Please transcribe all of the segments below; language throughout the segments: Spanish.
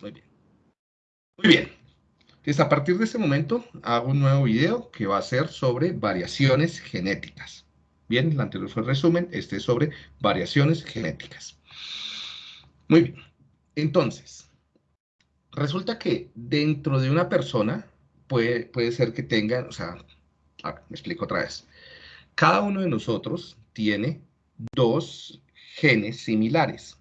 Muy bien. Muy bien. Entonces, a partir de este momento, hago un nuevo video que va a ser sobre variaciones genéticas. Bien, el anterior fue el resumen, este es sobre variaciones genéticas. Muy bien. Entonces, resulta que dentro de una persona puede, puede ser que tengan, o sea, me explico otra vez. Cada uno de nosotros tiene dos genes similares,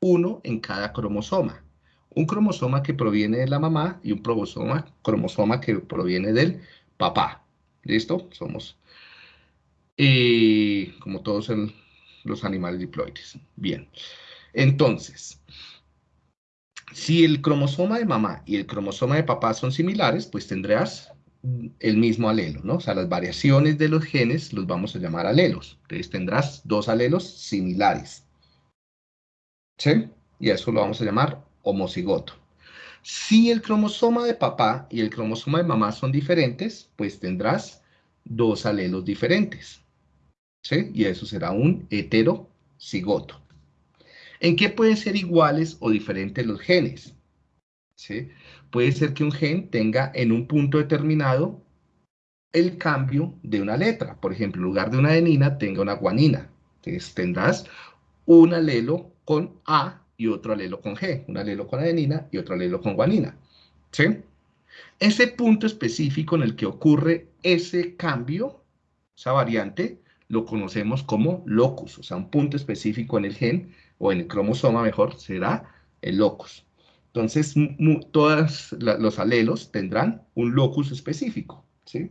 uno en cada cromosoma. Un cromosoma que proviene de la mamá y un cromosoma, cromosoma que proviene del papá. ¿Listo? Somos eh, como todos los animales diploides. Bien. Entonces, si el cromosoma de mamá y el cromosoma de papá son similares, pues tendrás el mismo alelo, ¿no? O sea, las variaciones de los genes los vamos a llamar alelos. Entonces tendrás dos alelos similares. ¿Sí? Y eso lo vamos a llamar homocigoto. Si el cromosoma de papá y el cromosoma de mamá son diferentes, pues tendrás dos alelos diferentes. ¿Sí? Y eso será un heterocigoto. ¿En qué pueden ser iguales o diferentes los genes? ¿Sí? puede ser que un gen tenga en un punto determinado el cambio de una letra. Por ejemplo, en lugar de una adenina, tenga una guanina. Entonces tendrás un alelo con A y otro alelo con G. Un alelo con adenina y otro alelo con guanina. ¿Sí? Ese punto específico en el que ocurre ese cambio, esa variante, lo conocemos como locus. O sea, un punto específico en el gen, o en el cromosoma mejor, será el locus. Entonces, todos los alelos tendrán un locus específico, ¿sí?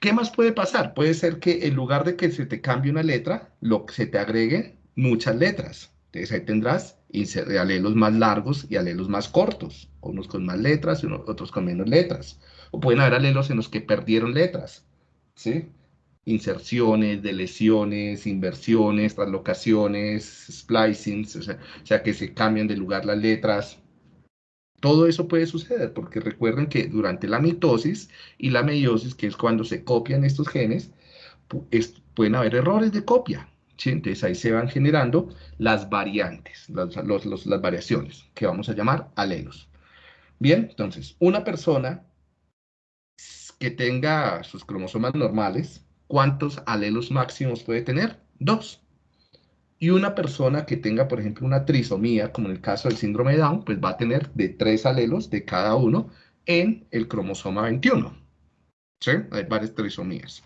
¿Qué más puede pasar? Puede ser que en lugar de que se te cambie una letra, lo, se te agregue muchas letras. Entonces ahí tendrás alelos más largos y alelos más cortos, unos con más letras y otros con menos letras. O pueden haber alelos en los que perdieron letras, ¿sí? inserciones, deleciones, inversiones, translocaciones, splicings, o sea, que se cambian de lugar las letras. Todo eso puede suceder porque recuerden que durante la mitosis y la meiosis, que es cuando se copian estos genes, pueden haber errores de copia. Entonces ahí se van generando las variantes, las, las variaciones, que vamos a llamar alelos. Bien, entonces, una persona que tenga sus cromosomas normales, ¿cuántos alelos máximos puede tener? Dos. Y una persona que tenga, por ejemplo, una trisomía, como en el caso del síndrome de Down, pues va a tener de tres alelos de cada uno en el cromosoma 21. ¿Sí? Hay varias trisomías.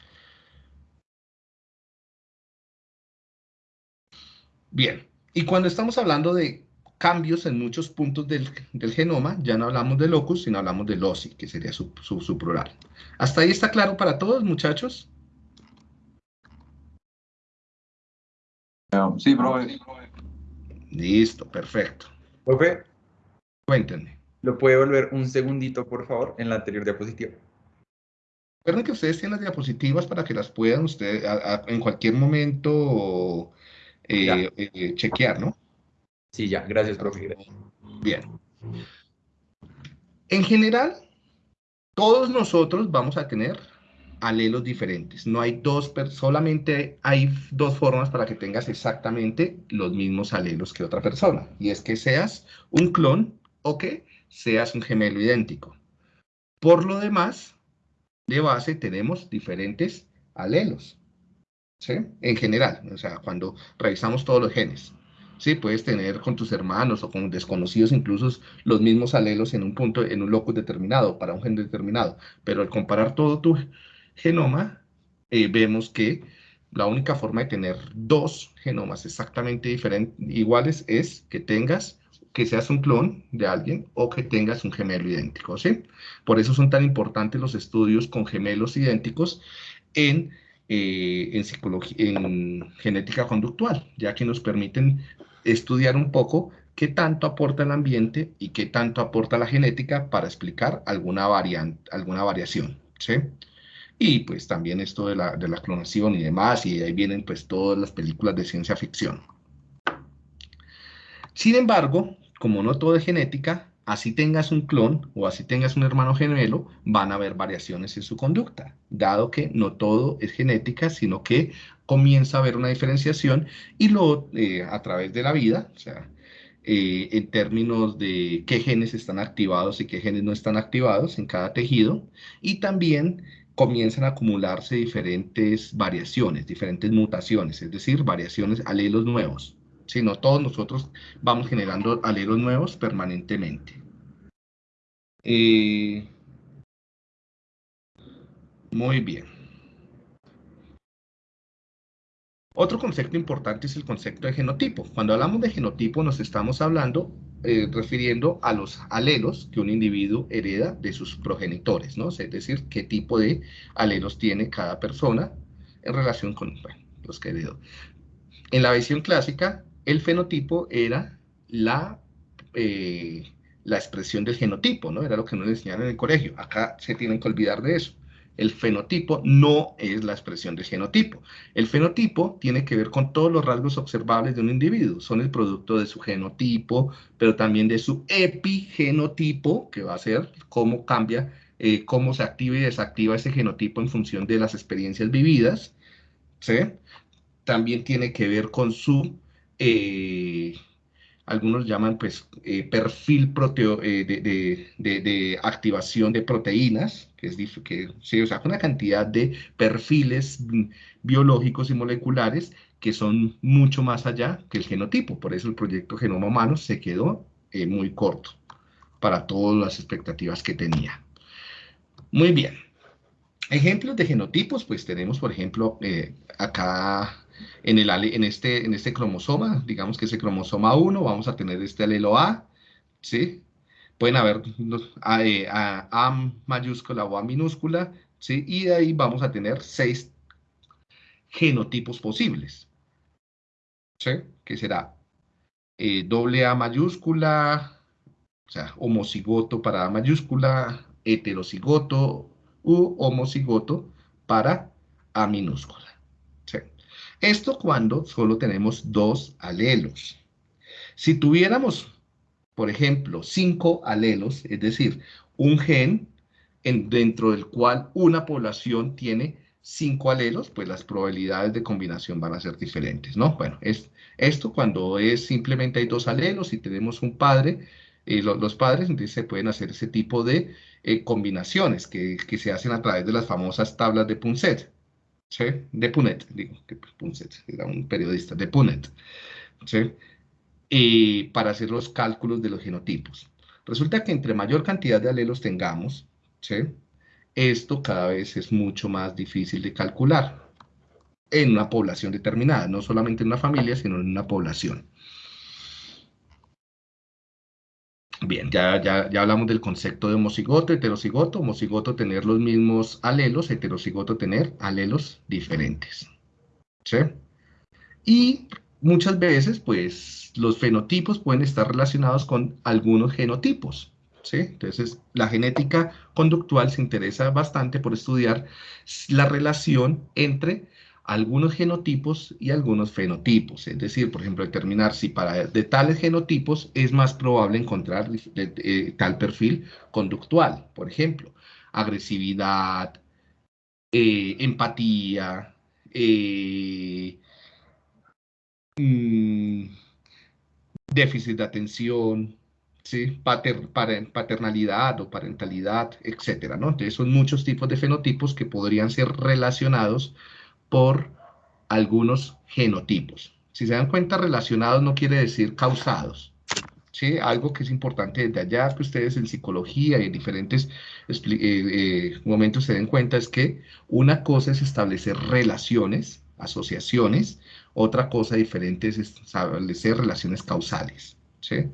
Bien, y cuando estamos hablando de cambios en muchos puntos del, genoma, ya no hablamos de locus, sino hablamos de loci, que sería su, su plural. ¿Hasta ahí está claro para todos, muchachos? Sí, profe. Listo, perfecto. Profe. Cuéntenme. ¿Lo puede volver un segundito, por favor, en la anterior diapositiva? Recuerden que ustedes tienen las diapositivas para que las puedan ustedes en cualquier momento eh, eh, chequear, ¿no? Sí, ya. Gracias, profe. Bien. En general, todos nosotros vamos a tener alelos diferentes. No hay dos, solamente hay dos formas para que tengas exactamente los mismos alelos que otra persona. Y es que seas un clon o que seas un gemelo idéntico. Por lo demás, de base tenemos diferentes alelos. En general, o sea, cuando revisamos todos los genes. Sí, puedes tener con tus hermanos o con desconocidos incluso los mismos alelos en un punto, en un locus determinado, para un gen determinado. Pero al comparar todo tu, genoma, eh, vemos que la única forma de tener dos genomas exactamente iguales, es que tengas, que seas un clon de alguien o que tengas un gemelo idéntico, ¿sí? Por eso son tan importantes los estudios con gemelos idénticos en, eh, en, genética conductual, ya que nos permiten estudiar un poco qué tanto aporta el ambiente y qué tanto aporta la genética para explicar alguna, variante, alguna variación, ¿sí? y pues también esto de la, de la clonación y demás, y ahí vienen pues todas las películas de ciencia ficción. Sin embargo, como no todo es genética, así tengas un clon o así tengas un hermano gemelo, van a haber variaciones en su conducta, dado que no todo es genética, sino que comienza a haber una diferenciación y lo eh, a través de la vida, o sea, eh, en términos de qué genes están activados y qué genes no están activados en cada tejido, y también comienzan a acumularse diferentes variaciones, diferentes mutaciones, es decir, variaciones, alelos nuevos. Si no todos nosotros vamos generando alelos nuevos permanentemente. Eh, muy bien. Otro concepto importante es el concepto de genotipo. Cuando hablamos de genotipo nos estamos hablando, eh, refiriendo a los alelos que un individuo hereda de sus progenitores, ¿no? Es decir, qué tipo de alelos tiene cada persona en relación con los que heredó. En la visión clásica, el fenotipo era la, eh, la expresión del genotipo, ¿no? Era lo que nos enseñaron en el colegio. Acá se tienen que olvidar de eso. El fenotipo no es la expresión del genotipo. El fenotipo tiene que ver con todos los rasgos observables de un individuo. Son el producto de su genotipo, pero también de su epigenotipo, que va a ser cómo cambia, eh, cómo se activa y desactiva ese genotipo en función de las experiencias vividas. ¿sí? También tiene que ver con su... Eh, algunos llaman pues eh, perfil proteo, eh, de, activación de proteínas, que es que se usa una cantidad de perfiles biológicos y moleculares que son mucho más allá que el genotipo. Por eso el proyecto Genoma Humano se quedó muy corto para todas las expectativas que tenía. Muy bien. Ejemplos de genotipos, pues tenemos, por ejemplo, acá en, el, en, este, en este cromosoma, digamos que es el cromosoma 1, vamos a tener este alelo A, ¿sí? Pueden haber a, eh, a, a, mayúscula o A minúscula, ¿sí? Y de ahí vamos a tener seis genotipos posibles, ¿sí? Que será eh, doble A mayúscula, o sea, homocigoto para A mayúscula, heterocigoto u homocigoto para A minúscula. Esto cuando solo tenemos dos alelos. Si tuviéramos, por ejemplo, cinco alelos, es decir, un gen en, dentro del cual una población tiene cinco alelos, pues las probabilidades de combinación van a ser diferentes, ¿no? Bueno, es, esto cuando es simplemente hay dos alelos y tenemos un padre, eh, los padres, entonces se pueden hacer ese tipo de eh, combinaciones que, que, se hacen a través de las famosas tablas de Punset. ¿Sí? de Punet, digo, que Punset era un periodista, de Punet, ¿sí? y para hacer los cálculos de los genotipos. Resulta que entre mayor cantidad de alelos tengamos, ¿sí? esto cada vez es mucho más difícil de calcular en una población determinada, no solamente en una familia, sino en una población. Bien, ya, ya, ya hablamos del concepto de homocigoto, heterocigoto, homocigoto tener los mismos alelos, heterocigoto tener alelos diferentes. ¿Sí? Y muchas veces, pues, los fenotipos pueden estar relacionados con algunos genotipos. ¿Sí? Entonces, la genética conductual se interesa bastante por estudiar la relación entre algunos genotipos y algunos fenotipos. Es decir, por ejemplo, determinar si para de tales genotipos es más probable encontrar eh, tal perfil conductual. Por ejemplo, agresividad, eh, empatía, eh, mm, déficit de atención, ¿sí? paternalidad o parentalidad, etc. ¿no? Entonces son muchos tipos de fenotipos que podrían ser relacionados por algunos genotipos. Si se dan cuenta, relacionados no quiere decir causados. ¿sí? Algo que es importante desde allá, que ustedes en psicología y en diferentes eh, eh, momentos se den cuenta, es que una cosa es establecer relaciones, asociaciones, otra cosa diferente es establecer relaciones causales. ¿sí?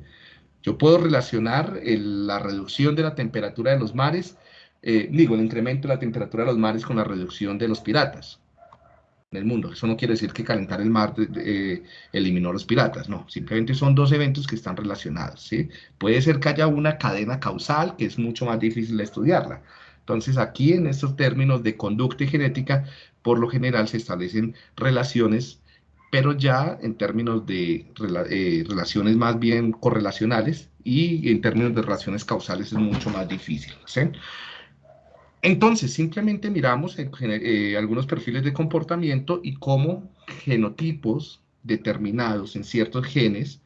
Yo puedo relacionar la reducción de la temperatura de los mares, eh, digo, el incremento de la temperatura de los mares con la reducción de los piratas en el mundo. Eso no quiere decir que calentar el mar eh, eliminó los piratas, no. Simplemente son dos eventos que están relacionados, ¿sí? Puede ser que haya una cadena causal que es mucho más difícil de estudiarla. Entonces, aquí en estos términos de conducta y genética, por lo general se establecen relaciones, pero ya en términos de eh, relaciones más bien correlacionales y en términos de relaciones causales es mucho más difícil, ¿sí? Entonces, simplemente miramos eh, algunos perfiles de comportamiento y cómo genotipos determinados en ciertos genes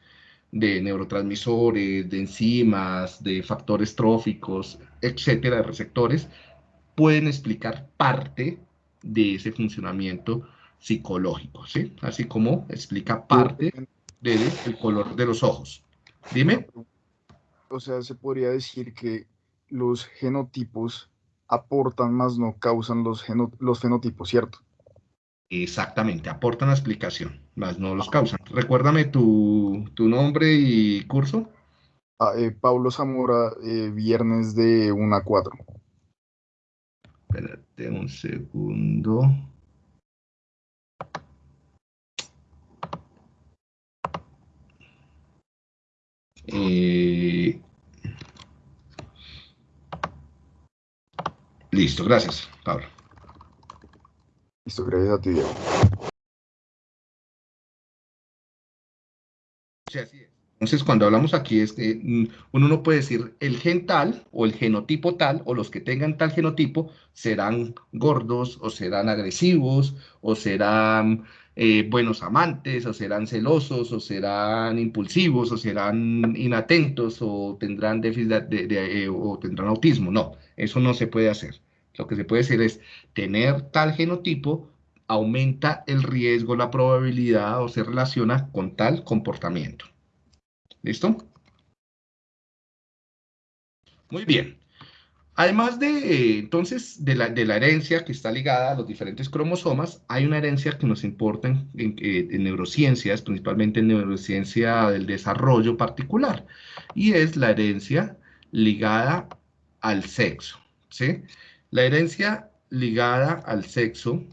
de neurotransmisores, de enzimas, de factores tróficos, etcétera, de receptores, pueden explicar parte de ese funcionamiento psicológico, ¿sí? Así como explica parte del color de los ojos. Dime. O sea, se podría decir que los genotipos aportan más no causan los, los fenotipos, ¿cierto? Exactamente, aportan la explicación, más no los causan. Recuérdame tu, nombre y curso. Ah, eh, Pablo Zamora, eh, viernes de 1 a 4. Espérate un segundo. Eh, listo, gracias, Pablo. Listo, gracias a ti, Diego. Sí, así es. Entonces, cuando hablamos aquí es que mm, uno no puede decir el gen tal o el genotipo tal o los que tengan tal genotipo serán gordos o serán agresivos o serán eh, buenos amantes o serán celosos o serán impulsivos o serán inatentos o tendrán déficit de, eh, o tendrán autismo. No, eso no se puede hacer. Lo que se puede decir es tener tal genotipo aumenta el riesgo, la probabilidad o se relaciona con tal comportamiento. ¿Listo? Muy bien. Además de, entonces, de la, herencia que está ligada a los diferentes cromosomas, hay una herencia que nos importa en, en, neurociencias, principalmente en neurociencia del desarrollo particular, y es la herencia ligada al sexo, ¿sí? La herencia ligada al sexo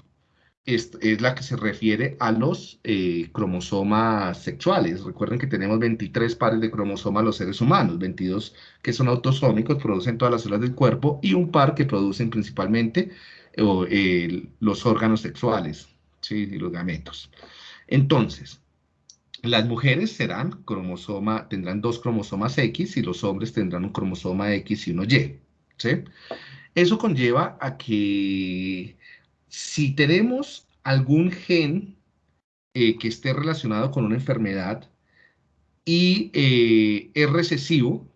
es, la que se refiere a los eh, cromosomas sexuales. Recuerden que tenemos 23 pares de cromosomas los seres humanos, 22 que son autosómicos, producen todas las células del cuerpo, y un par que producen principalmente los órganos sexuales, ¿sí? y los gametos. Entonces, las mujeres serán cromosoma, tendrán dos cromosomas X y los hombres tendrán un cromosoma X y uno Y. ¿sí? Eso conlleva a que si tenemos algún gen eh, que esté relacionado con una enfermedad y eh, es recesivo,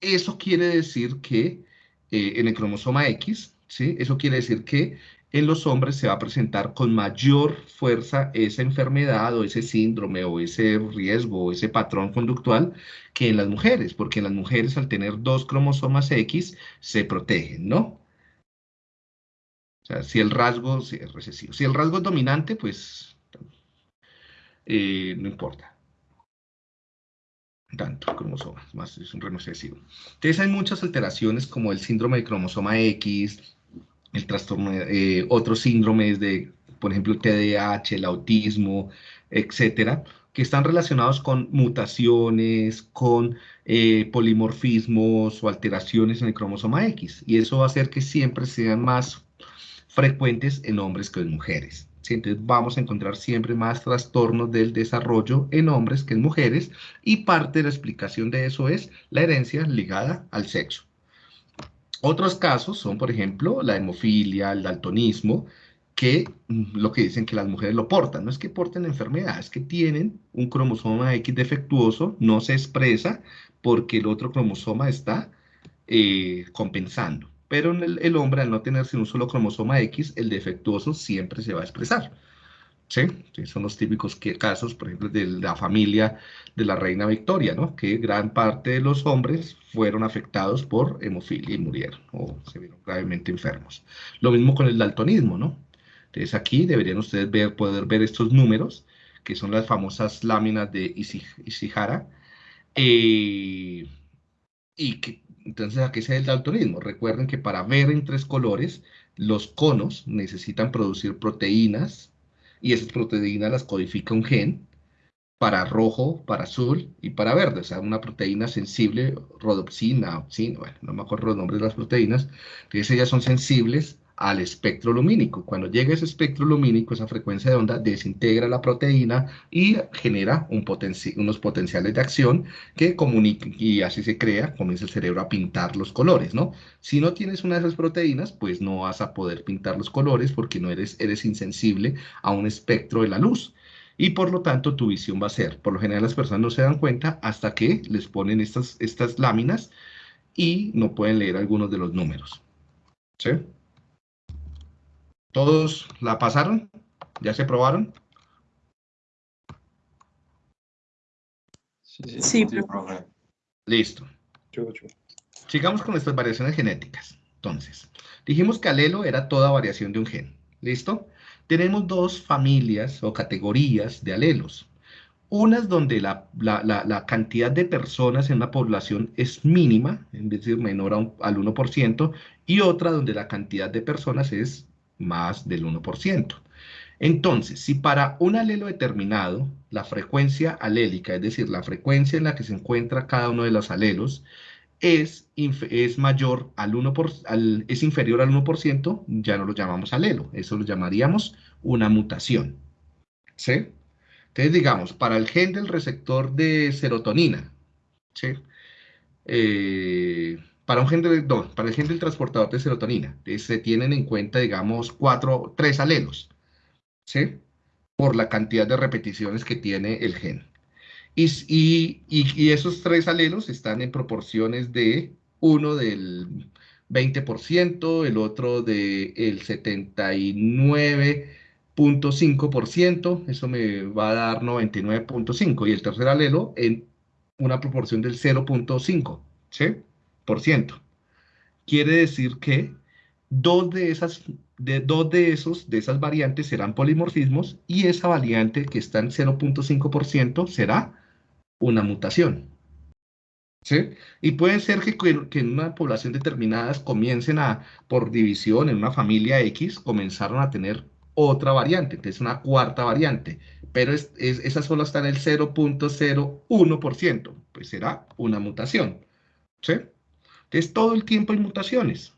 eso quiere decir que eh, en el cromosoma X, ¿sí? eso quiere decir que en los hombres se va a presentar con mayor fuerza esa enfermedad o ese síndrome o ese riesgo o ese patrón conductual que en las mujeres, porque en las mujeres al tener dos cromosomas X se protegen, ¿no? O sea, si el rasgo es recesivo. Si el rasgo es dominante, pues eh, no importa. Tanto cromosomas, más es un recesivo. Entonces hay muchas alteraciones como el síndrome de cromosoma X, el trastorno, eh, otros síndromes de, por ejemplo, el TDAH, el autismo, etcétera, que están relacionados con mutaciones, con eh, polimorfismos o alteraciones en el cromosoma X. Y eso va a hacer que siempre sean más frecuentes en hombres que en mujeres. Entonces vamos a encontrar siempre más trastornos del desarrollo en hombres que en mujeres y parte de la explicación de eso es la herencia ligada al sexo. Otros casos son, por ejemplo, la hemofilia, el daltonismo, que mm, lo que dicen que las mujeres lo portan. No es que porten enfermedades, es que tienen un cromosoma X defectuoso, no se expresa porque el otro cromosoma está eh, compensando pero en el, hombre, al no tener sino un solo cromosoma X, el defectuoso siempre se va a expresar. ¿Sí? Son los típicos casos, por ejemplo, de la familia de la reina Victoria, ¿no? Que gran parte de los hombres fueron afectados por hemofilia y murieron o se vieron gravemente enfermos. Lo mismo con el daltonismo, ¿no? Entonces aquí deberían ustedes ver, poder ver estos números, que son las famosas láminas de Ishihara, eh, y que entonces, ¿a qué se el daltonismo? Recuerden que para ver en tres colores, los conos necesitan producir proteínas y esas proteínas las codifica un gen para rojo, para azul y para verde. O sea, una proteína sensible, rodopsina, opsina, bueno, no me acuerdo los nombres de las proteínas, entonces ellas son sensibles al espectro lumínico. Cuando llega ese espectro lumínico, esa frecuencia de onda desintegra la proteína y genera un unos potenciales de acción que comunican y así se crea, comienza el cerebro a pintar los colores, ¿no? Si no tienes una de esas proteínas, pues no vas a poder pintar los colores porque no eres, eres insensible a un espectro de la luz. Y por lo tanto, tu visión va a ser, por lo general las personas no se dan cuenta hasta que les ponen estas, estas láminas y no pueden leer algunos de los números. ¿Sí? ¿Todos la pasaron? ¿Ya se probaron? Sí, sí, profe. Listo. Sigamos con nuestras variaciones genéticas. Entonces, dijimos que alelo era toda variación de un gen. ¿Listo? Tenemos dos familias o categorías de alelos. Unas donde la, cantidad de personas en la población es mínima, es decir, menor al 1%, y otra donde la cantidad de personas es más del 1%. Entonces, si para un alelo determinado, la frecuencia alélica, es decir, la frecuencia en la que se encuentra cada uno de los alelos, es, es mayor al 1%, por, es inferior al 1%, ya no lo llamamos alelo, eso lo llamaríamos una mutación. ¿Sí? Entonces, digamos, para el gen del receptor de serotonina, ¿sí? Eh, para, un gen para el gen del transportador de serotonina, eh, se tienen en cuenta, digamos, cuatro, tres alelos. ¿sí? Por la cantidad de repeticiones que tiene el gen. Y, y, esos tres alelos están en proporciones de uno del 20%, el otro del 79.5%, eso me va a dar 99.5%, y el tercer alelo en una proporción del 0.5%, ¿sí? Quiere decir que dos de esas de dos de esos, de esas variantes serán polimorfismos y esa variante que está en 0.5% será una mutación. ¿Sí? Y puede ser que, que, en una población determinada comiencen a, por división, en una familia X, comenzaron a tener otra variante, entonces una cuarta variante, pero es, esa solo está en el 0.01%, pues será una mutación. ¿Sí? Entonces todo el tiempo hay mutaciones.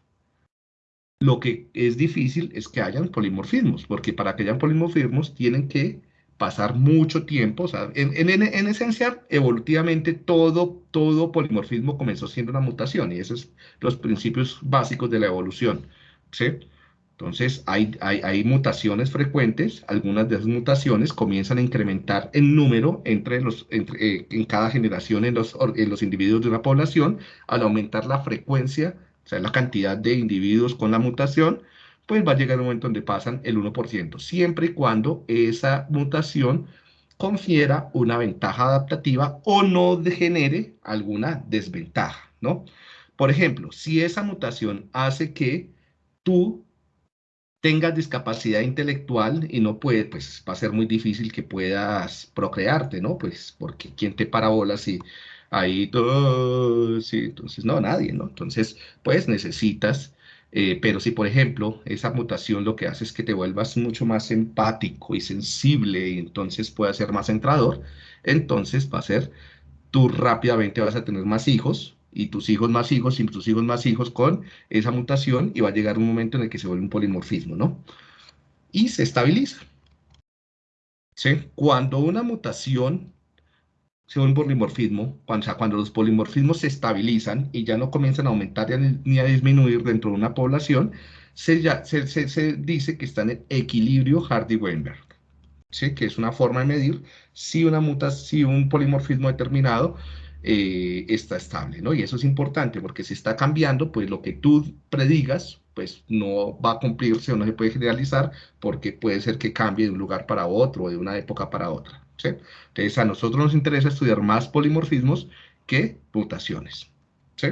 Lo que es difícil es que hayan polimorfismos, porque para que hayan polimorfismos tienen que pasar mucho tiempo. O sea, en, esencia, evolutivamente, todo, todo polimorfismo comenzó siendo una mutación, y esos son los principios básicos de la evolución. ¿sí? Entonces, hay, mutaciones frecuentes, algunas de esas mutaciones comienzan a incrementar el número entre los, eh, en cada generación en los, en los individuos de una población, al aumentar la frecuencia o sea, la cantidad de individuos con la mutación, pues va a llegar un momento donde pasan el 1%, siempre y cuando esa mutación confiera una ventaja adaptativa o no genere alguna desventaja, ¿no? Por ejemplo, si esa mutación hace que tú tengas discapacidad intelectual y no puedes, pues va a ser muy difícil que puedas procrearte, ¿no? Pues porque ¿quién te parabola si ahí todo, sí, entonces no, nadie, ¿no? Entonces, pues necesitas, eh, pero si por ejemplo esa mutación lo que hace es que te vuelvas mucho más empático y sensible y entonces puedas ser más centrador, entonces va a ser, tú rápidamente vas a tener más hijos y tus hijos más hijos y tus hijos más hijos con esa mutación y va a llegar un momento en el que se vuelve un polimorfismo, ¿no? Y se estabiliza. ¿Sí? Cuando una mutación según un polimorfismo, cuando, los polimorfismos se estabilizan y ya no comienzan a aumentar ni a disminuir dentro de una población, se, se, se, dice que están en equilibrio Hardy-Weinberg, ¿sí? que es una forma de medir si, una muta, si un polimorfismo determinado eh, está estable, ¿no? Y eso es importante porque si está cambiando, pues lo que tú predigas, pues no va a cumplirse o no se puede generalizar porque puede ser que cambie de un lugar para otro o de una época para otra. Entonces, a nosotros nos interesa estudiar más polimorfismos que mutaciones. ¿sí?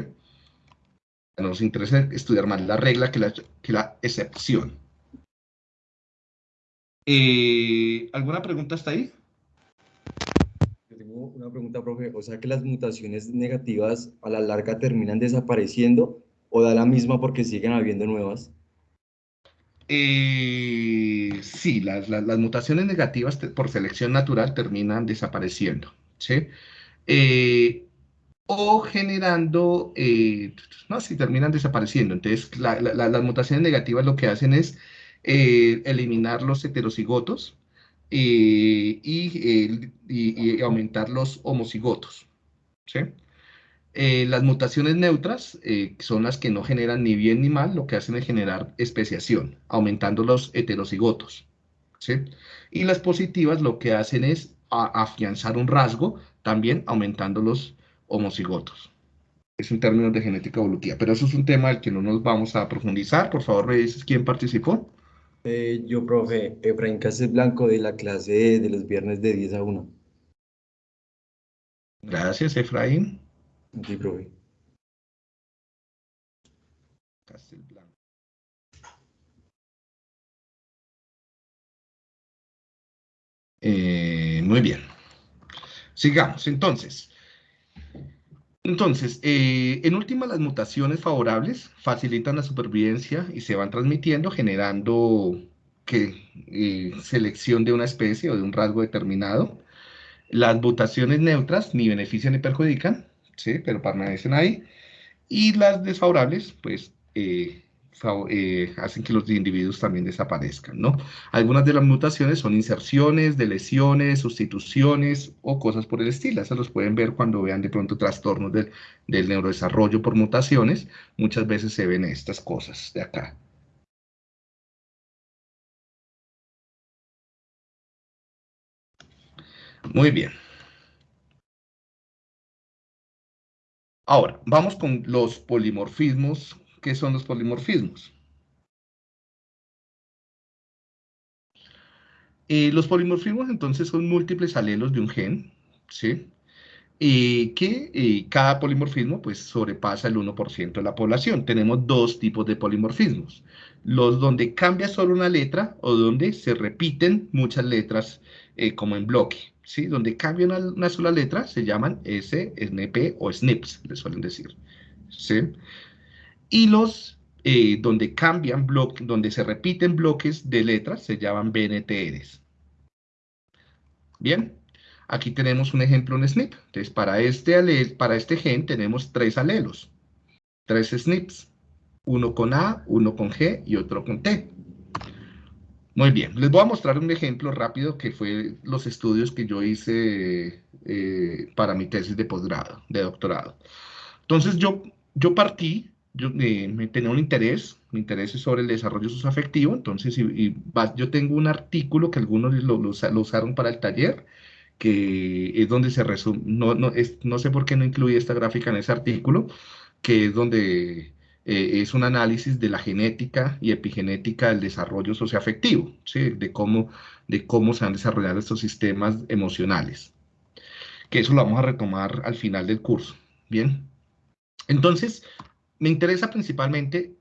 Nos interesa estudiar más la regla que la, que la excepción. Eh, ¿Alguna pregunta hasta ahí? Una pregunta, profe. O sea que las mutaciones negativas a la larga terminan desapareciendo o da la misma porque siguen habiendo nuevas. Eh, sí, las, mutaciones negativas por selección natural terminan desapareciendo, ¿sí? Eh, o generando, eh, no, sí, terminan desapareciendo. Entonces, las mutaciones negativas lo que hacen es eliminar los heterocigotos y, y, aumentar los homocigotos, ¿sí? Eh, las mutaciones neutras eh, son las que no generan ni bien ni mal, lo que hacen es generar especiación, aumentando los heterocigotos. ¿sí? Y las positivas lo que hacen es afianzar un rasgo, también aumentando los homocigotos. Es un término de genética evolutiva, pero eso es un tema del que no nos vamos a profundizar. Por favor, me dices quién participó. Eh, yo, profe, Efraín Cáceres Blanco de la clase de los viernes de 10 a 1. Gracias, Efraín. Sí, profe. Eh, muy bien. Sigamos, entonces. Entonces, eh, en última, las mutaciones favorables facilitan la supervivencia y se van transmitiendo, generando que, eh, selección de una especie o de un rasgo determinado. Las mutaciones neutras ni benefician ni perjudican, ¿sí? pero permanecen ahí. Y las desfavorables, pues, eh, hacen que los individuos también desaparezcan, ¿no? Algunas de las mutaciones son inserciones, deleciones, sustituciones o cosas por el estilo. Eso los pueden ver cuando vean de pronto trastornos del, del neurodesarrollo por mutaciones. Muchas veces se ven estas cosas de acá. Muy bien. Ahora, vamos con los polimorfismos ¿Qué son los polimorfismos? Eh, los polimorfismos entonces son múltiples alelos de un gen, ¿sí? Y que eh, cada polimorfismo pues sobrepasa el 1% de la población. Tenemos dos tipos de polimorfismos. Los donde cambia solo una letra o donde se repiten muchas letras eh, como en bloque, ¿sí? Donde cambia una, sola letra se llaman S, SNP o SNPs, le suelen decir, ¿sí? Los eh, donde cambian bloques, donde se repiten bloques de letras, se llaman BNTRs. Bien, aquí tenemos un ejemplo en SNP. Entonces, para este, para este gen tenemos tres alelos, tres SNPs, uno con A, uno con G y otro con T. Muy bien, les voy a mostrar un ejemplo rápido que fue los estudios que yo hice eh, para mi tesis de posgrado, de doctorado. Entonces, yo, yo partí yo eh, tenía un interés, mi interés es sobre el desarrollo socioafectivo, entonces y, yo tengo un artículo que algunos lo, lo, usaron para el taller, que es donde se resume, no, no, no sé por qué no incluí esta gráfica en ese artículo, que es donde eh, es un análisis de la genética y epigenética del desarrollo socioafectivo, ¿sí? de, cómo, de cómo se han desarrollado estos sistemas emocionales, que eso lo vamos a retomar al final del curso, ¿bien? Entonces, me interesa principalmente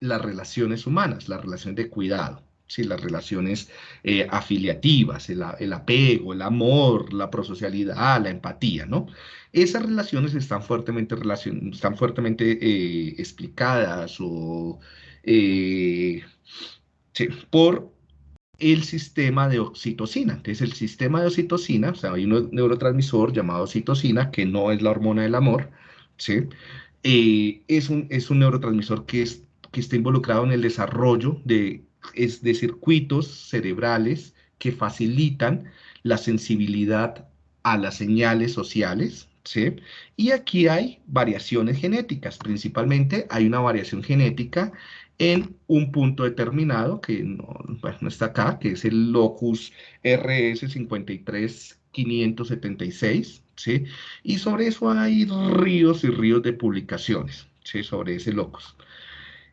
las relaciones humanas, las relaciones de cuidado, ¿sí? las relaciones eh, afiliativas, el, apego, el amor, la prosocialidad, la empatía, ¿no? Esas relaciones están fuertemente, están fuertemente eh, explicadas o, eh, por el sistema de oxitocina. Entonces, el sistema de oxitocina, o sea, hay un neurotransmisor llamado oxitocina, que no es la hormona del amor, ¿sí? Eh, es, un, es un neurotransmisor que, es, que está involucrado en el desarrollo de, es de circuitos cerebrales que facilitan la sensibilidad a las señales sociales, ¿sí? Y aquí hay variaciones genéticas, principalmente hay una variación genética en un punto determinado, que no, no está acá, que es el locus RS53576, y sobre eso hay ríos y ríos de publicaciones, ¿sí? Sobre ese locus.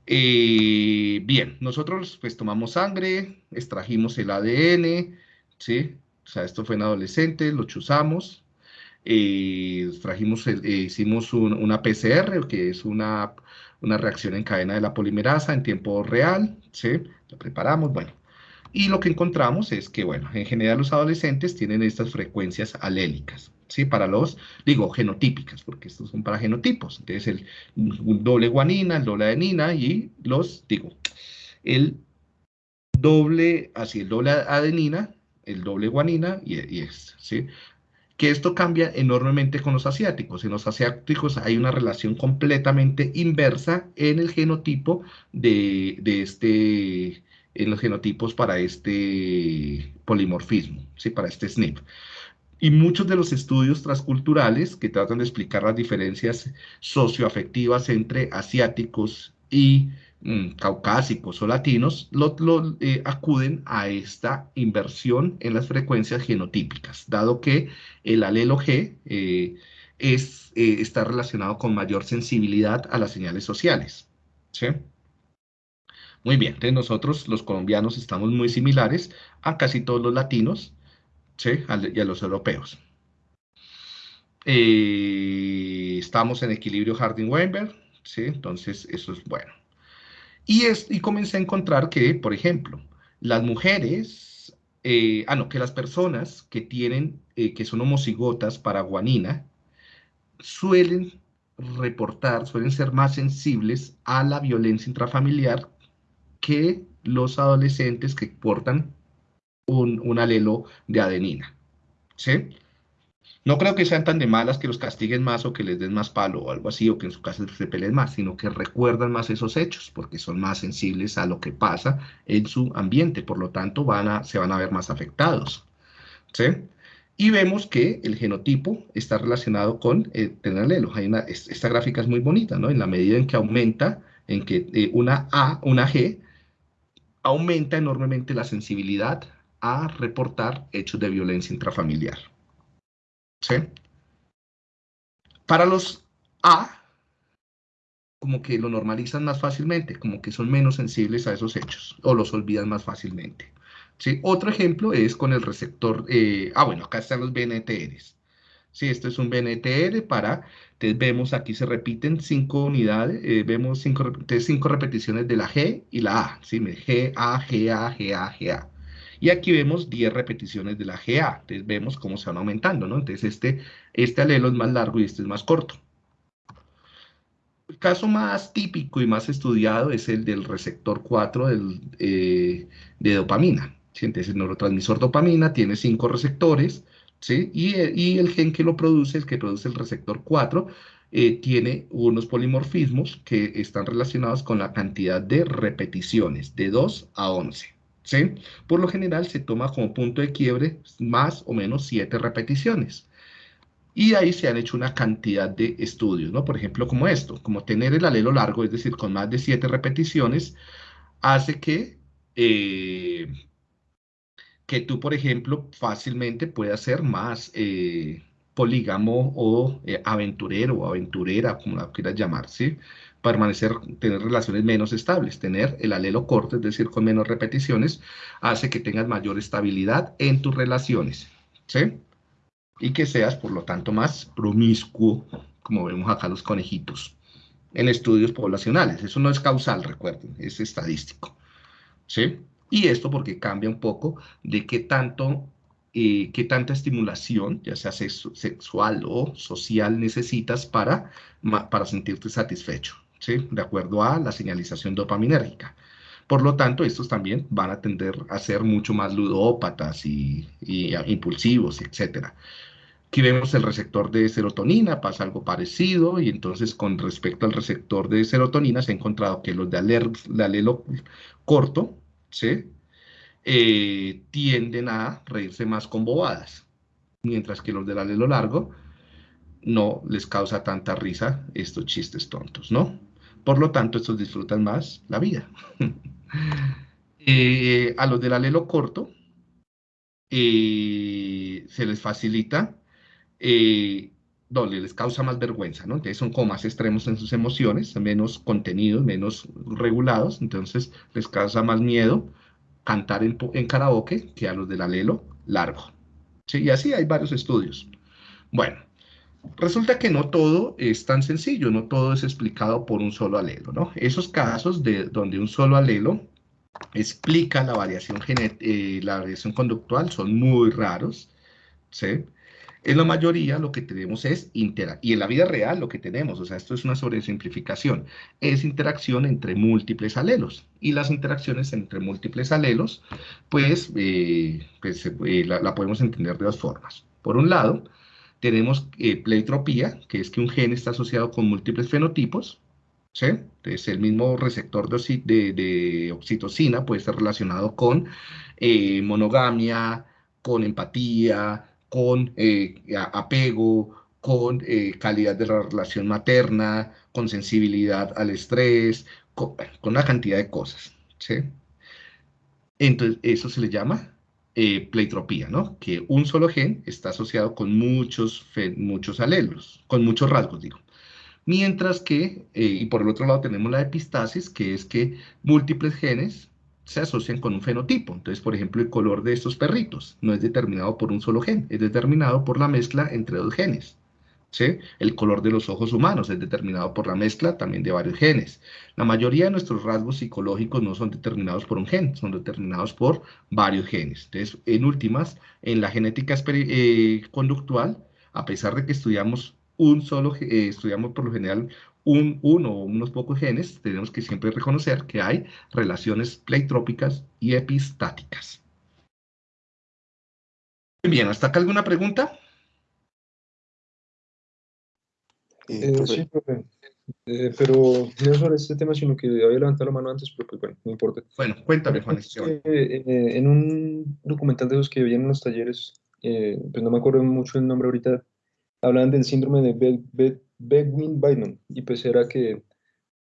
Eh, bien, nosotros pues tomamos sangre, extrajimos el ADN, ¿sí? O sea, esto fue en adolescentes, lo chuzamos, eh, eh, hicimos una PCR, que es una, una reacción en cadena de la polimerasa en tiempo real, ¿sí? Lo preparamos, bueno. Y lo que encontramos es que, bueno, en general los adolescentes tienen estas frecuencias alélicas, ¿sí? Para los, digo, genotípicas, porque estos son para genotipos. Entonces, el doble guanina, el doble adenina y los, digo, el doble, así, el doble adenina, el doble guanina y, y este, ¿sí? Que esto cambia enormemente con los asiáticos. En los asiáticos hay una relación completamente inversa en el genotipo de, de este, en los genotipos para este polimorfismo, ¿sí? Para este SNP. Y muchos de los estudios transculturales que tratan de explicar las diferencias socioafectivas entre asiáticos y mm, caucásicos o latinos lo, eh, acuden a esta inversión en las frecuencias genotípicas, dado que el alelo G eh, es, eh, está relacionado con mayor sensibilidad a las señales sociales. ¿sí? Muy bien, nosotros los colombianos estamos muy similares a casi todos los latinos ¿sí? y a los europeos. Eh, estamos en equilibrio Harding-Weinberg, ¿sí? entonces eso es bueno. Y, es, y comencé a encontrar que, por ejemplo, las mujeres, eh, ah, no, que las personas que tienen, eh, que son homocigotas para guanina, suelen reportar, suelen ser más sensibles a la violencia intrafamiliar que los adolescentes que portan un, alelo de adenina. ¿Sí? No creo que sean tan de malas que los castiguen más o que les den más palo o algo así, o que en su casa se peleen más, sino que recuerdan más esos hechos, porque son más sensibles a lo que pasa en su ambiente, por lo tanto van a, se van a ver más afectados. ¿sí? Y vemos que el genotipo está relacionado con el tener alelo. esta gráfica es muy bonita, ¿no? En la medida en que aumenta, en que eh, una A, una G, aumenta enormemente la sensibilidad a reportar hechos de violencia intrafamiliar. ¿Sí? Para los A, como que lo normalizan más fácilmente, como que son menos sensibles a esos hechos, o los olvidan más fácilmente. ¿Sí? Otro ejemplo es con el receptor, eh, ah, bueno, acá están los BNTRs. Sí, esto es un BNTR para, entonces vemos aquí se repiten cinco unidades, eh, vemos cinco, cinco repeticiones de la G y la A, ¿sí? G, A, G, A, G, A, G, A. Y aquí vemos 10 repeticiones de la GA. Entonces vemos cómo se van aumentando, ¿no? Entonces este, este alelo es más largo y este es más corto. El caso más típico y más estudiado es el del receptor 4 eh, de dopamina. Entonces el neurotransmisor dopamina tiene 5 receptores, ¿sí? Y, el gen que lo produce, el que produce el receptor 4, eh, tiene unos polimorfismos que están relacionados con la cantidad de repeticiones, de 2 a 11. ¿Sí? Por lo general se toma como punto de quiebre más o menos siete repeticiones. Y ahí se han hecho una cantidad de estudios, ¿no? Por ejemplo, como esto, como tener el alelo largo, es decir, con más de siete repeticiones, hace que, eh, que tú, por ejemplo, fácilmente puedas ser más eh, polígamo o eh, aventurero o aventurera, como la quieras llamar. Permanecer, tener relaciones menos estables. Tener el alelo corto, es decir, con menos repeticiones, hace que tengas mayor estabilidad en tus relaciones, ¿sí? Y que seas, por lo tanto, más promiscuo, como vemos acá los conejitos, en estudios poblacionales. Eso no es causal, recuerden, es estadístico, ¿sí? Y esto porque cambia un poco de qué tanto eh, qué tanta estimulación, ya sea sexual o social, necesitas para, para sentirte satisfecho. ¿Sí? de acuerdo a la señalización dopaminérgica. Por lo tanto, estos también van a tender a ser mucho más ludópatas y, impulsivos, etc. Aquí vemos el receptor de serotonina, pasa algo parecido, y entonces con respecto al receptor de serotonina se ha encontrado que los de, alelo corto ¿sí? Eh, tienden a reírse más con bobadas, mientras que los del alelo largo no les causa tanta risa estos chistes tontos, ¿no? Por lo tanto, estos disfrutan más la vida. Eh, a los del alelo corto eh, se les facilita, eh, les causa más vergüenza, ¿no? Entonces son como más extremos en sus emociones, menos contenidos, menos regulados, entonces les causa más miedo cantar en, en karaoke que a los del alelo largo. ¿Sí? Y así hay varios estudios. Bueno, Resulta que no todo es tan sencillo, no todo es explicado por un solo alelo. Esos casos de donde un solo alelo explica la variación, eh, la variación conductual son muy raros, ¿sí? En la mayoría lo que tenemos es interacción, y en la vida real lo que tenemos, o sea, esto es una sobresimplificación, es interacción entre múltiples alelos. Y las interacciones entre múltiples alelos, pues, eh, pues eh, la podemos entender de dos formas. Por un lado, tenemos eh, pleitropía, que es que un gen está asociado con múltiples fenotipos, ¿sí? Entonces, el mismo receptor de, oxitocina puede estar relacionado con eh, monogamia, con empatía, con eh, apego, con calidad de la relación materna, con sensibilidad al estrés, con, con una cantidad de cosas, ¿sí? Entonces, eso se le llama eh, pleitropía, ¿no? Que un solo gen está asociado con muchos, muchos alelos, con muchos rasgos, digo. Mientras que, eh, y por el otro lado tenemos la epistasis, que es que múltiples genes se asocian con un fenotipo. Entonces, por ejemplo, el color de estos perritos no es determinado por un solo gen, es determinado por la mezcla entre dos genes. El color de los ojos humanos es determinado por la mezcla también de varios genes. La mayoría de nuestros rasgos psicológicos no son determinados por un gen, son determinados por varios genes. Entonces, en últimas, en la genética eh, conductual, a pesar de que estudiamos un solo, eh, estudiamos por lo general un, uno o unos pocos genes, tenemos que siempre reconocer que hay relaciones pleitrópicas y epistáticas. Bien, ¿hasta acá alguna pregunta? Eh, sí, profe. Eh, pero no sobre este tema, sino que había levantado la mano antes, pero pues bueno, no importa. Bueno, cuéntame, Juan. Eh, en un documental de los que veían en los talleres, pues no me acuerdo mucho el nombre ahorita, hablaban del síndrome de Bedwin-Beiman, y pues era que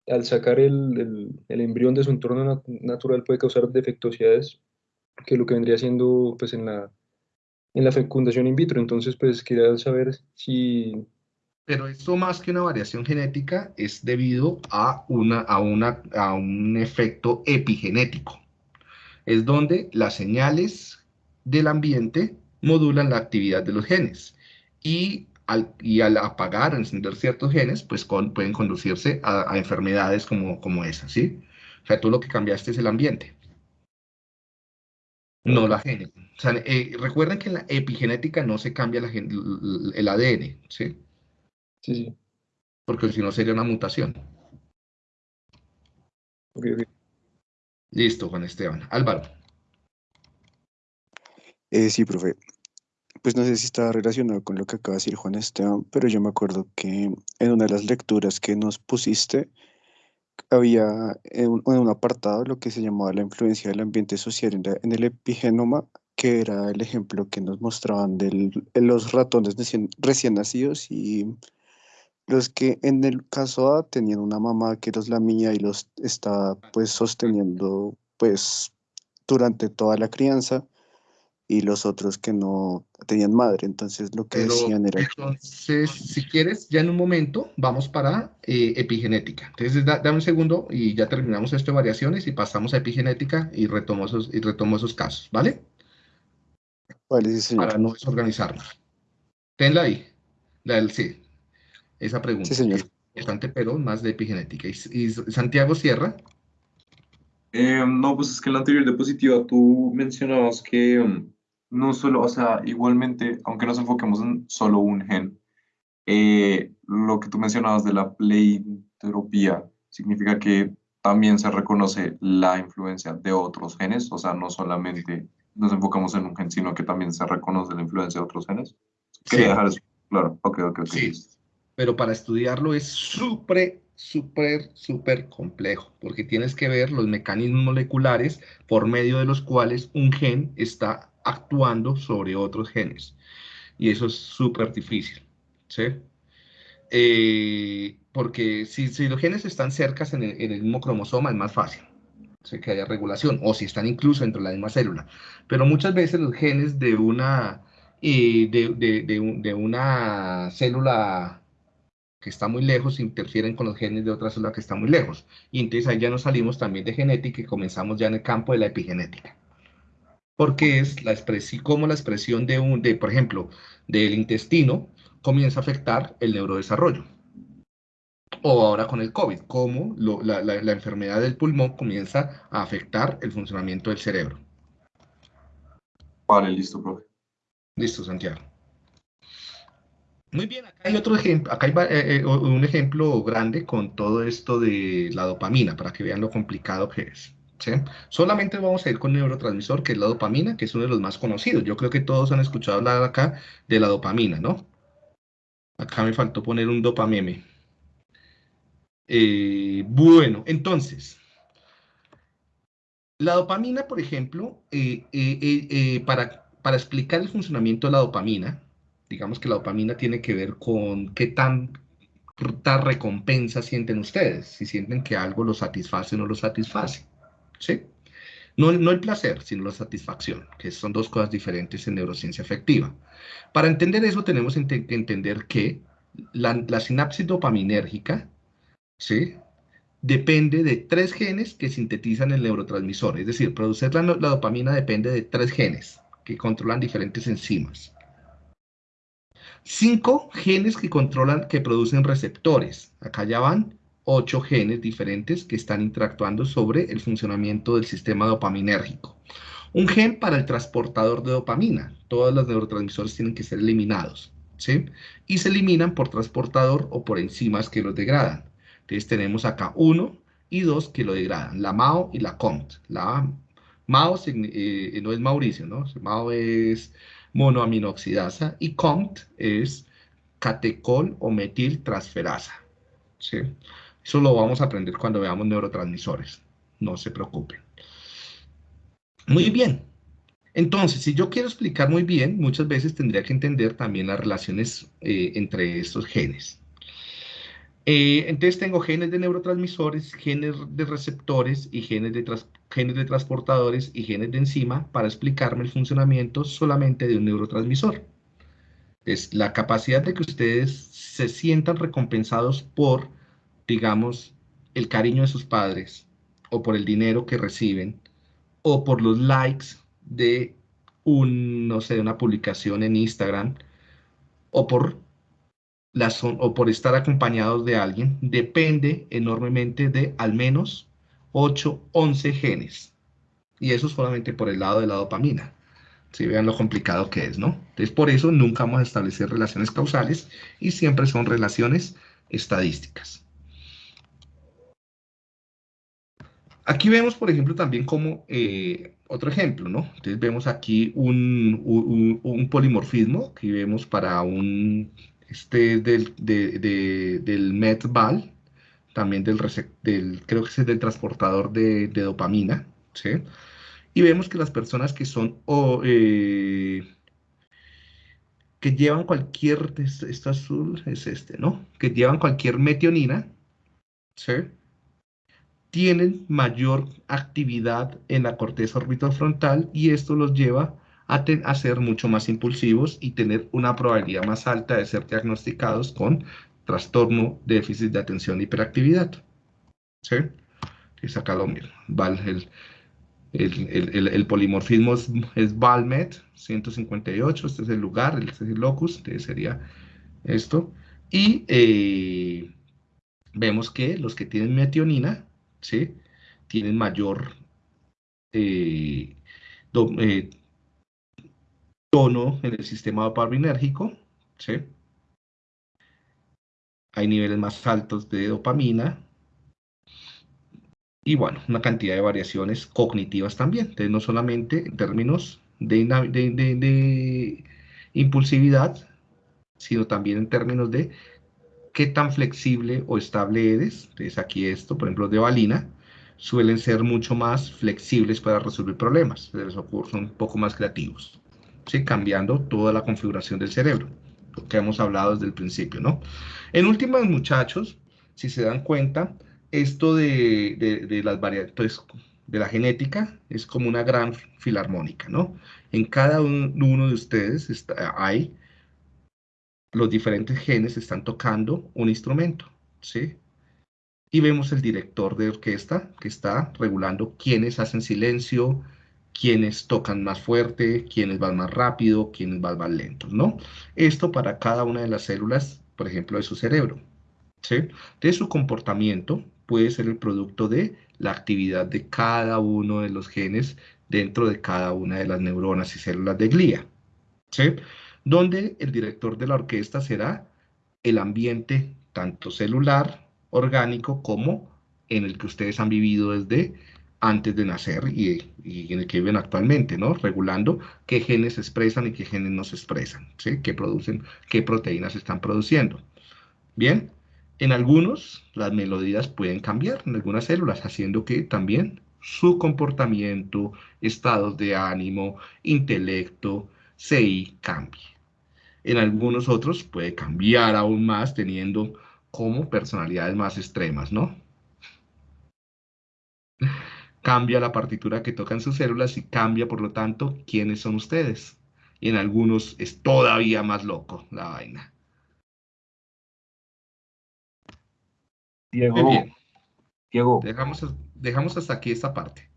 al sacar el, el, el, embrión de su entorno natural puede causar defectuosidades, que lo que vendría siendo pues en la, en la fecundación in vitro. Entonces, pues quería saber si pero esto más que una variación genética es debido a, una, a, una, a un efecto epigenético. Es donde las señales del ambiente modulan la actividad de los genes. Y al, y al apagar encender ciertos genes, pues pueden conducirse a, enfermedades como, como esa, ¿sí? O sea, tú lo que cambiaste es el ambiente. No la genética. O sea, eh, recuerden que en la epigenética no se cambia la, el ADN, ¿sí? Sí, Porque si no sería una mutación. Listo, Juan Esteban. Álvaro. Eh, sí, profe. Pues no sé si está relacionado con lo que acaba de decir Juan Esteban, pero yo me acuerdo que en una de las lecturas que nos pusiste, había en un, un apartado lo que se llamaba la influencia del ambiente social en, en el epigenoma, que era el ejemplo que nos mostraban de los ratones recién nacidos y los que en el caso A tenían una mamá que los lamía y los estaba pues sosteniendo pues durante toda la crianza y los otros que no tenían madre, entonces lo que decían era... Entonces, si quieres, ya en un momento vamos para eh, epigenética. Entonces, dame un segundo y ya terminamos esto de variaciones y pasamos a epigenética y retomo esos, y retomo esos casos, ¿vale? Vale, sí, señor. Para no desorganizarnos. Tenla ahí, la del sí esa pregunta. Sí, señor. Importante, pero más de epigenética. ¿Y, Santiago Sierra? Eh, no, pues es que en la anterior diapositiva tú mencionabas que um, no solo, o sea, igualmente, aunque nos enfoquemos en solo un gen, eh, lo que tú mencionabas de la pleitropía significa que también se reconoce la influencia de otros genes, o sea, no solamente nos enfocamos en un gen, sino que también se reconoce la influencia de otros genes. Quería dejar eso claro. Ok, ok, ok. Sí pero para estudiarlo es súper, súper, súper complejo, porque tienes que ver los mecanismos moleculares por medio de los cuales un gen está actuando sobre otros genes. Y eso es súper difícil, ¿sí? Eh, porque si, los genes están cerca en el, mismo cromosoma es más fácil sé que haya regulación, o si están incluso dentro de la misma célula. Pero muchas veces los genes de una, eh, de, una célula que está muy lejos interfieren con los genes de otra célula que está muy lejos. Y entonces ahí ya nos salimos también de genética y comenzamos ya en el campo de la epigenética. Porque es la expresión, como la expresión de un, de, por ejemplo, del intestino comienza a afectar el neurodesarrollo. O ahora con el COVID, cómo la, la enfermedad del pulmón comienza a afectar el funcionamiento del cerebro. Vale, listo, profe. Listo, Santiago. Muy bien, acá hay otro ejemplo, acá hay eh, eh, un ejemplo grande con todo esto de la dopamina, para que vean lo complicado que es. Solamente vamos a ir con neurotransmisor, que es la dopamina, que es uno de los más conocidos. Yo creo que todos han escuchado hablar acá de la dopamina, ¿no? Acá me faltó poner un dopameme. Eh, bueno, entonces, la dopamina, por ejemplo, para explicar el funcionamiento de la dopamina, digamos que la dopamina tiene que ver con qué tan, recompensa sienten ustedes, si sienten que algo los satisface o no los satisface. ¿Sí? No, no el placer, sino la satisfacción, que son dos cosas diferentes en neurociencia afectiva. Para entender eso tenemos que entender que la, la sinapsis dopaminérgica ¿sí? depende de tres genes que sintetizan el neurotransmisor. Es decir, producir la, la dopamina depende de tres genes que controlan diferentes enzimas. Cinco genes que controlan, que producen receptores. Acá ya van ocho genes diferentes que están interactuando sobre el funcionamiento del sistema dopaminérgico. Un gen para el transportador de dopamina. Todos los neurotransmisores tienen que ser eliminados. ¿sí? Y se eliminan por transportador o por enzimas que los degradan. Entonces tenemos acá uno y dos que lo degradan, la MAO y la COMT. La MAO eh, no es Mauricio, ¿no? MAO es monoaminoxidasa y COMT es catecol o metiltransferasa. ¿sí? Eso lo vamos a aprender cuando veamos neurotransmisores. No se preocupen. Muy bien. Entonces, si yo quiero explicar muy bien, muchas veces tendría que entender también las relaciones eh, entre estos genes. Eh, entonces tengo genes de neurotransmisores, genes de receptores y genes de, genes de transportadores y genes de enzima para explicarme el funcionamiento solamente de un neurotransmisor. Es la capacidad de que ustedes se sientan recompensados por, digamos, el cariño de sus padres o por el dinero que reciben o por los likes de una publicación en Instagram o por o por estar acompañados de alguien depende enormemente de al menos 8, 11 genes. Y eso solamente por el lado de la dopamina. Si vean lo complicado que es, ¿no? Entonces, por eso nunca vamos a establecer relaciones causales y siempre son relaciones estadísticas. Aquí vemos, por ejemplo, también como uh, otro ejemplo, ¿no? Entonces vemos aquí un, un, polimorfismo, aquí vemos para un este del, de, del METBAL, también del, creo que es del transportador de, dopamina, ¿sí? Y vemos que las personas que son, o, eh, que llevan cualquier, este, azul es este, ¿no? Que llevan cualquier metionina, ¿sí? Tienen mayor actividad en la corteza orbital frontal y esto los lleva a, ser mucho más impulsivos y tener una probabilidad más alta de ser diagnosticados con trastorno déficit de atención e hiperactividad. ¿Sí? Y acá lo mismo. El, el, el, polimorfismo es, es, Valmet 158, este es el lugar, este es el locus, este sería esto. Y eh, vemos que los que tienen metionina, ¿sí? Tienen mayor eh, eh, tono en el sistema dopaminérgico, ¿sí? Hay niveles más altos de dopamina. Y bueno, una cantidad de variaciones cognitivas también. Entonces, no solamente en términos de, de impulsividad, sino también en términos de qué tan flexible o estable eres. Entonces, aquí esto, por ejemplo, de valina, suelen ser mucho más flexibles para resolver problemas. Son un poco más creativos cambiando toda la configuración del cerebro, lo que hemos hablado desde el principio, ¿no? En últimas, muchachos, si se dan cuenta, esto de, de, las variantes de la genética es como una gran filarmónica, ¿no? En cada uno de ustedes está, hay los diferentes genes están tocando un instrumento, ¿sí? Y vemos el director de orquesta que está regulando quiénes hacen silencio, quienes tocan más fuerte, quienes van más rápido, quienes van más lentos, ¿no? Esto para cada una de las células, por ejemplo, de su cerebro, ¿sí? De su comportamiento puede ser el producto de la actividad de cada uno de los genes dentro de cada una de las neuronas y células de glía, ¿sí? Donde el director de la orquesta será el ambiente tanto celular, orgánico, como en el que ustedes han vivido desde antes de nacer y, en el que viven actualmente, ¿no? Regulando qué genes se expresan y qué genes no se expresan, ¿sí? Qué producen, qué proteínas se están produciendo. Bien, en algunos las melodías pueden cambiar en algunas células, haciendo que también su comportamiento, estados de ánimo, intelecto, CI cambie. En algunos otros puede cambiar aún más teniendo como personalidades más extremas, ¿no? Cambia la partitura que tocan sus células y cambia, por lo tanto, quiénes son ustedes. Y en algunos es todavía más loco la vaina. Diego, Diego, dejamos, dejamos hasta aquí esta parte.